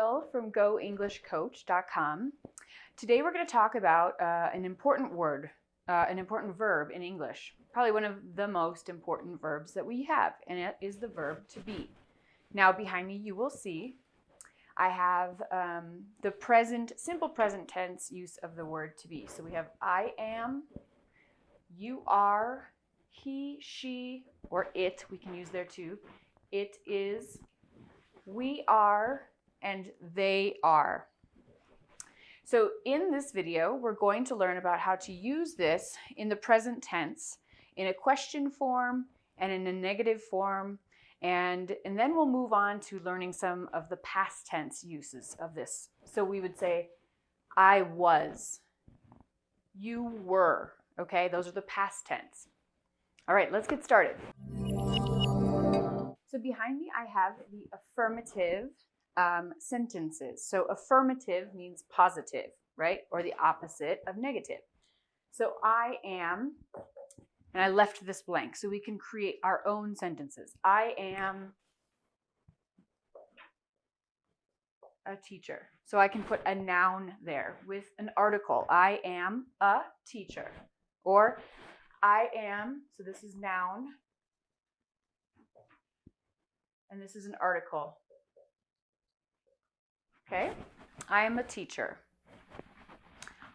Jill from goenglishcoach.com. Today we're going to talk about uh, an important word, uh, an important verb in English, probably one of the most important verbs that we have, and it is the verb to be. Now behind me you will see I have um, the present, simple present tense use of the word to be. So we have I am, you are, he, she, or it, we can use there too. It is, we are, and they are. So in this video, we're going to learn about how to use this in the present tense in a question form and in a negative form. And, and then we'll move on to learning some of the past tense uses of this. So we would say, I was, you were, okay? Those are the past tense. All right, let's get started. So behind me, I have the affirmative um, sentences. So affirmative means positive, right? Or the opposite of negative. So I am, and I left this blank so we can create our own sentences. I am a teacher. So I can put a noun there with an article. I am a teacher. Or I am, so this is noun, and this is an article. Okay, I am a teacher.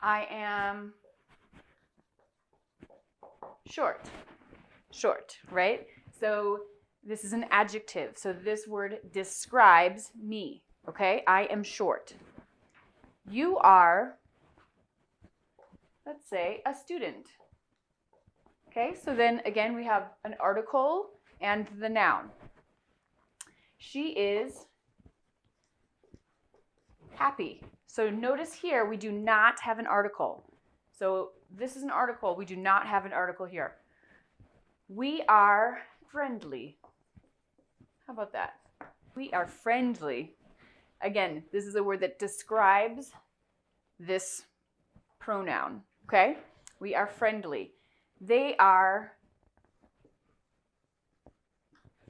I am short. Short, right? So this is an adjective. So this word describes me. Okay, I am short. You are, let's say, a student. Okay, so then again, we have an article and the noun. She is happy. So notice here, we do not have an article. So this is an article. We do not have an article here. We are friendly. How about that? We are friendly. Again, this is a word that describes this pronoun, okay? We are friendly. They are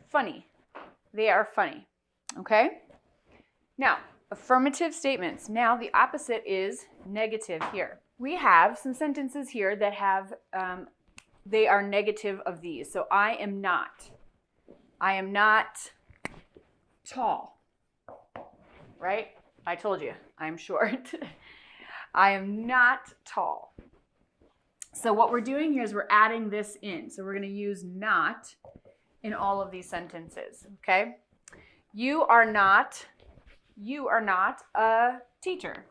funny. They are funny. Okay? Now, affirmative statements. Now, the opposite is negative here. We have some sentences here that have, um, they are negative of these. So, I am not. I am not tall. Right? I told you, I'm short. I am not tall. So what we're doing here is we're adding this in. So we're going to use not in all of these sentences, okay? You are not, you are not a teacher.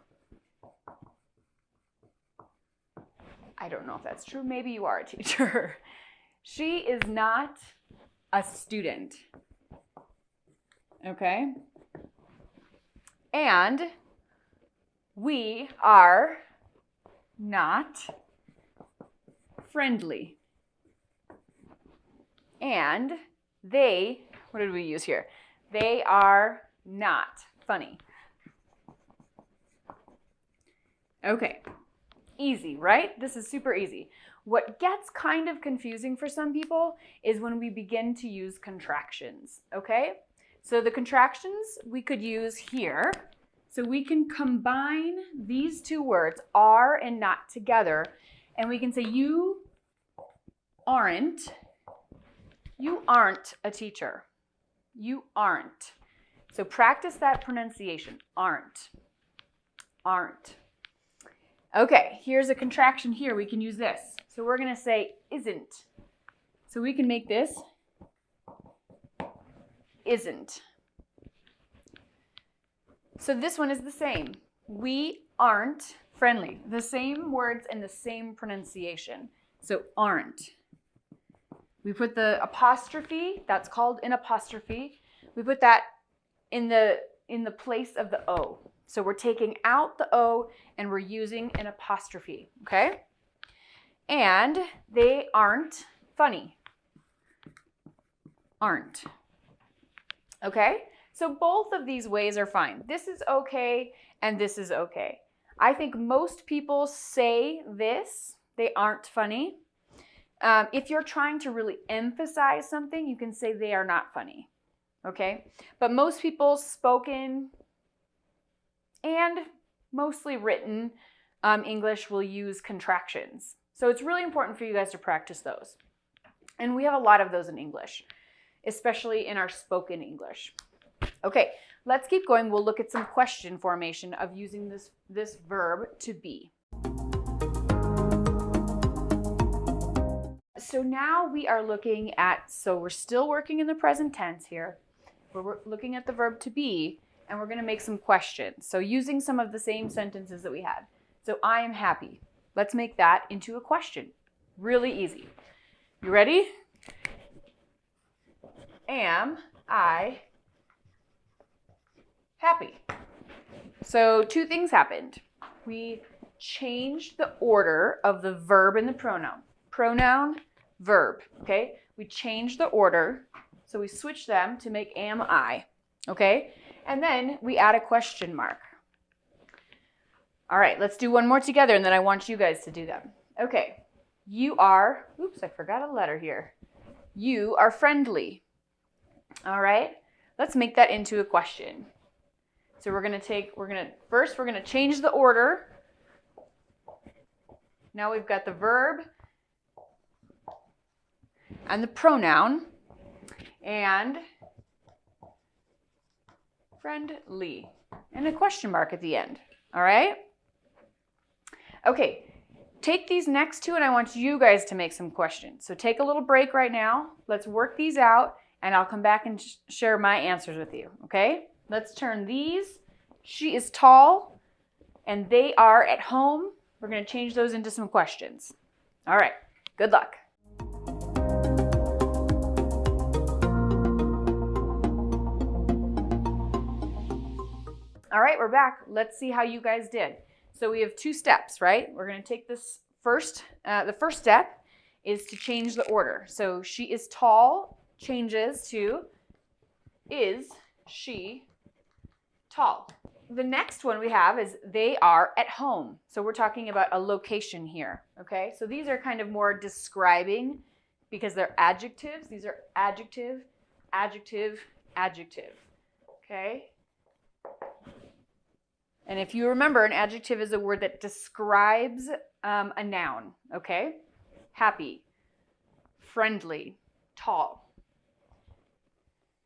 I don't know if that's true. Maybe you are a teacher. she is not a student. Okay? And we are not friendly and they, what did we use here? They are not funny. Okay, easy, right? This is super easy. What gets kind of confusing for some people is when we begin to use contractions, okay? So the contractions we could use here. So we can combine these two words, are and not together, and we can say you aren't you aren't a teacher. You aren't. So practice that pronunciation. Aren't. Aren't. Okay, here's a contraction here. We can use this. So we're going to say isn't. So we can make this isn't. So this one is the same. We aren't friendly. The same words and the same pronunciation. So aren't. We put the apostrophe, that's called an apostrophe. We put that in the, in the place of the O. So we're taking out the O and we're using an apostrophe, okay? And they aren't funny. Aren't. Okay? So both of these ways are fine. This is okay and this is okay. I think most people say this, they aren't funny. Um, if you're trying to really emphasize something, you can say they are not funny. Okay? But most people spoken, and mostly written um, English will use contractions. So it's really important for you guys to practice those. And we have a lot of those in English, especially in our spoken English. Okay, let's keep going. We'll look at some question formation of using this, this verb to be. So now we are looking at, so we're still working in the present tense here. We're looking at the verb to be, and we're going to make some questions. So using some of the same sentences that we had. So I am happy. Let's make that into a question. Really easy. You ready? Am I happy? So two things happened. We changed the order of the verb and the pronoun. Pronoun, verb, okay? We changed the order, so we switch them to make am I, okay? And then we add a question mark. All right, let's do one more together, and then I want you guys to do them. Okay, you are, oops, I forgot a letter here. You are friendly. All right, let's make that into a question. So we're gonna take, we're gonna, first we're gonna change the order. Now we've got the verb and the pronoun and friendly and a question mark at the end. All right? Okay, take these next two and I want you guys to make some questions. So take a little break right now. Let's work these out and I'll come back and sh share my answers with you. Okay? Let's turn these. She is tall and they are at home. We're going to change those into some questions. All right. Good luck. All right, we're back. Let's see how you guys did. So we have two steps, right? We're going to take this first. Uh, the first step is to change the order. So she is tall changes to is she tall. The next one we have is they are at home. So we're talking about a location here, okay? So these are kind of more describing because they're adjectives. These are adjective, adjective, adjective, okay? And if you remember, an adjective is a word that describes um, a noun, okay? Happy, friendly, tall.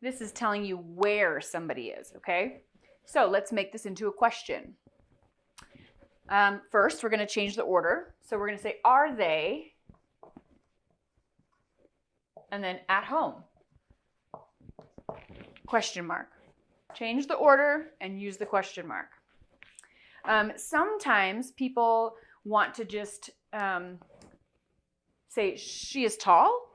This is telling you where somebody is, okay? So let's make this into a question. Um, first, we're going to change the order. So we're going to say, are they? And then at home. Question mark. Change the order and use the question mark. Um, sometimes people want to just um, say she is tall,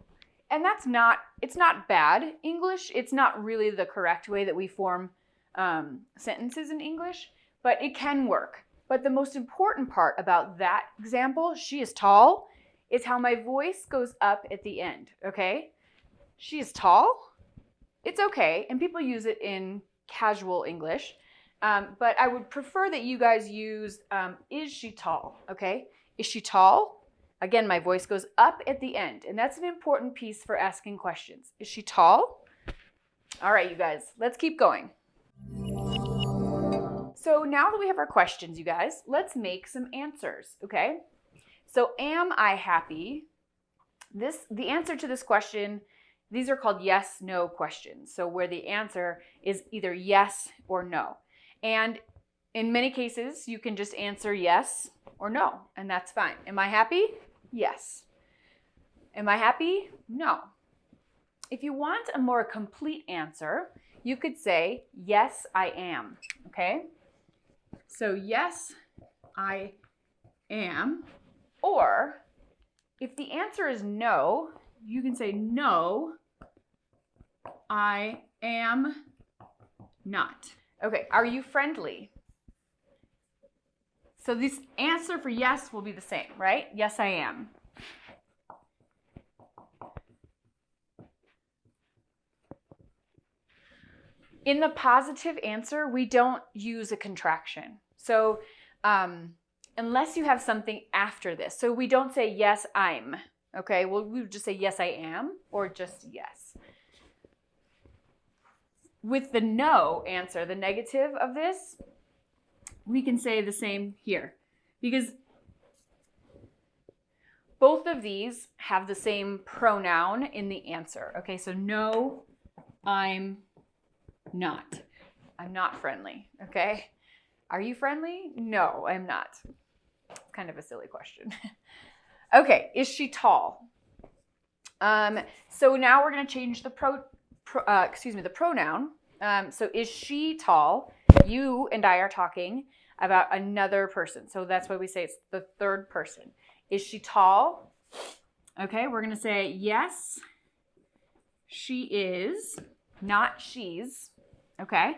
and that's not, it's not bad English. It's not really the correct way that we form um, sentences in English, but it can work. But the most important part about that example, she is tall, is how my voice goes up at the end, okay? She is tall. It's okay, and people use it in casual English. Um, but I would prefer that you guys use, um, is she tall? Okay, is she tall? Again, my voice goes up at the end, and that's an important piece for asking questions. Is she tall? All right, you guys, let's keep going. So now that we have our questions, you guys, let's make some answers, okay? So am I happy? This, the answer to this question, these are called yes, no questions. So where the answer is either yes or no. And in many cases, you can just answer yes or no, and that's fine. Am I happy? Yes. Am I happy? No. If you want a more complete answer, you could say, yes, I am, okay? So yes, I am. Or if the answer is no, you can say, no, I am not. Okay, are you friendly? So this answer for yes will be the same, right? Yes, I am. In the positive answer, we don't use a contraction. So um, unless you have something after this, so we don't say yes, I'm, okay? Well, we would just say yes, I am, or just yes. With the no answer, the negative of this, we can say the same here because both of these have the same pronoun in the answer. Okay, so no, I'm not. I'm not friendly. Okay. Are you friendly? No, I'm not. Kind of a silly question. okay, is she tall? Um, so now we're going to change the pro, pro uh, excuse me, the pronoun. Um, so is she tall? You and I are talking about another person. So that's why we say it's the third person. Is she tall? Okay, we're going to say yes, she is, not she's. Okay.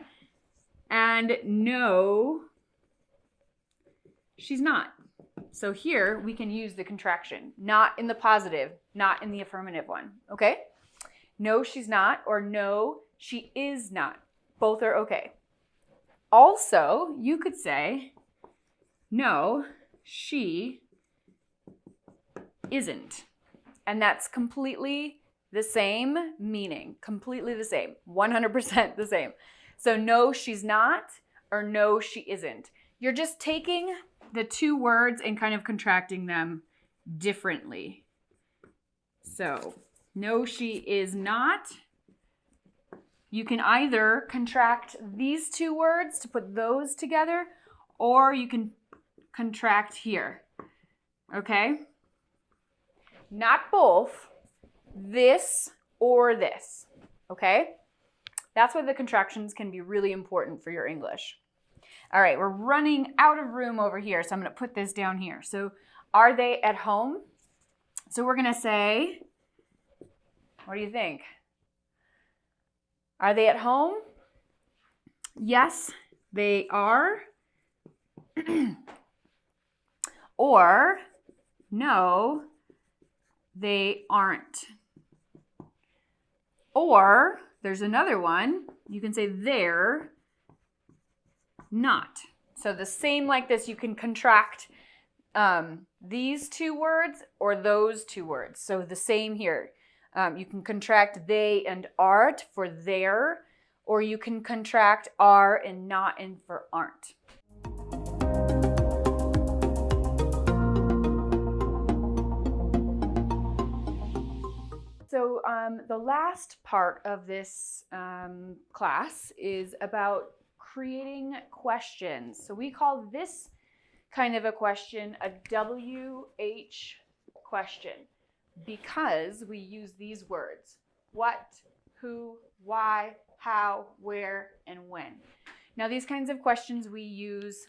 And no, she's not. So here we can use the contraction, not in the positive, not in the affirmative one. Okay? No, she's not, or no, she is not. Both are okay. Also, you could say, no, she isn't. And that's completely the same meaning, completely the same, 100% the same. So, no, she's not, or no, she isn't. You're just taking the two words and kind of contracting them differently. So, no, she is not. You can either contract these two words to put those together, or you can contract here. Okay? Not both, this or this. Okay? That's why the contractions can be really important for your English. All right, we're running out of room over here, so I'm to put this down here. So, are they at home? So, we're going to say, what do you think? Are they at home? Yes, they are. or, no, they aren't. Or, there's another one. You can say they're not. So the same like this, you can contract um, these two words or those two words. So the same here. Um, you can contract they and art for they're, or you can contract are and not and for aren't. So um, the last part of this um, class is about creating questions. So we call this kind of a question a WH question because we use these words. What, who, why, how, where, and when. Now these kinds of questions we use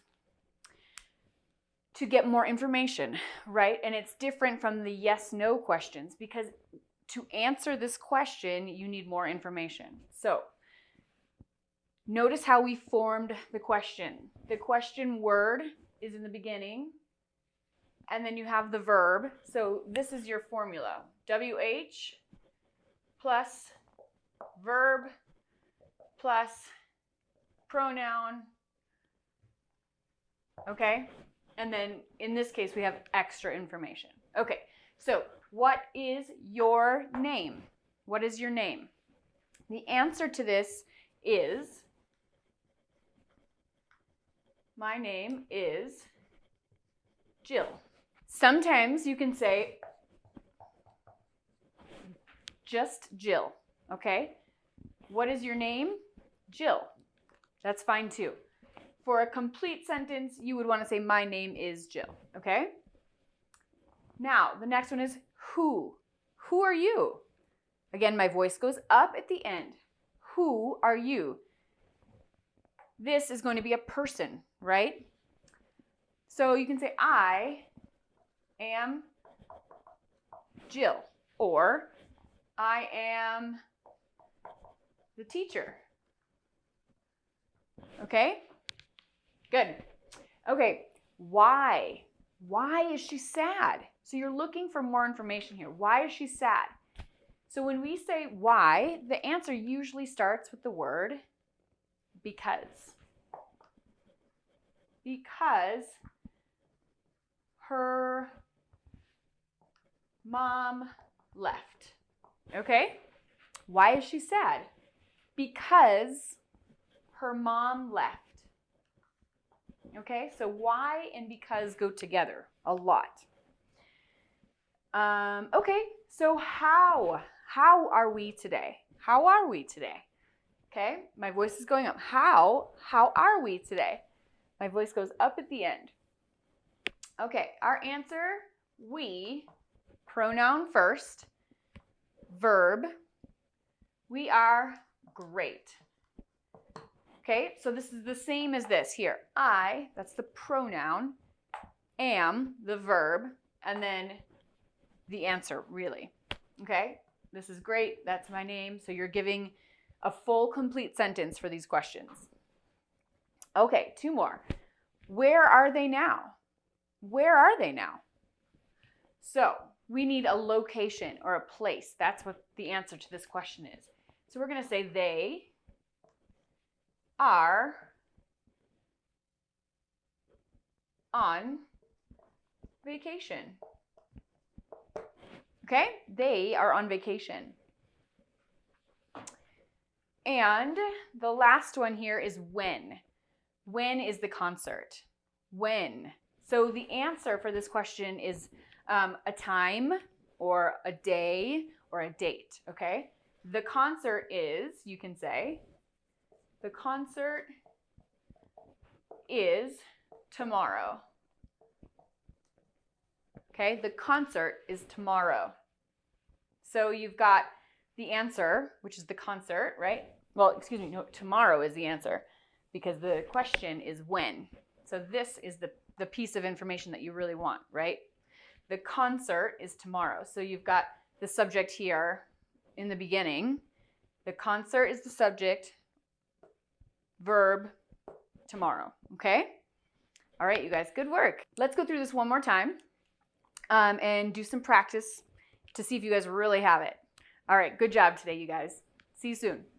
to get more information, right? And it's different from the yes no questions because to answer this question, you need more information. So, notice how we formed the question. The question word is in the beginning, and then you have the verb. So, this is your formula WH plus verb plus pronoun. Okay? And then in this case, we have extra information. Okay, so what is your name? What is your name? The answer to this is my name is Jill. Sometimes you can say just Jill, okay? What is your name? Jill. That's fine too. For a complete sentence, you would want to say, My name is Jill, okay? Now, the next one is who? Who are you? Again, my voice goes up at the end. Who are you? This is going to be a person, right? So you can say, I am Jill, or I am the teacher. Okay? Good. Okay, why? Why is she sad? So you're looking for more information here. Why is she sad? So when we say why, the answer usually starts with the word because. Because her mom left. Okay? Why is she sad? Because her mom left. Okay, so why and because go together a lot. Um, okay, so how? How are we today? How are we today? Okay, my voice is going up. How? How are we today? My voice goes up at the end. Okay, our answer, we, pronoun first, verb, we are great. Okay, so this is the same as this here. I, that's the pronoun, am, the verb, and then the answer, really. Okay, this is great. That's my name. So you're giving a full, complete sentence for these questions. Okay, two more. Where are they now? Where are they now? So we need a location or a place. That's what the answer to this question is. So we're going to say they are on vacation. Okay, they are on vacation. And the last one here is when. When is the concert? When? So the answer for this question is um, a time or a day or a date, okay? The concert is, you can say, the concert is tomorrow. Okay, the concert is tomorrow. So you've got the answer, which is the concert, right? Well, excuse me, no, tomorrow is the answer because the question is when. So this is the, the piece of information that you really want, right? The concert is tomorrow. So you've got the subject here in the beginning. The concert is the subject, verb, tomorrow, okay? All right, you guys, good work. Let's go through this one more time um, and do some practice to see if you guys really have it. All right, good job today, you guys. See you soon.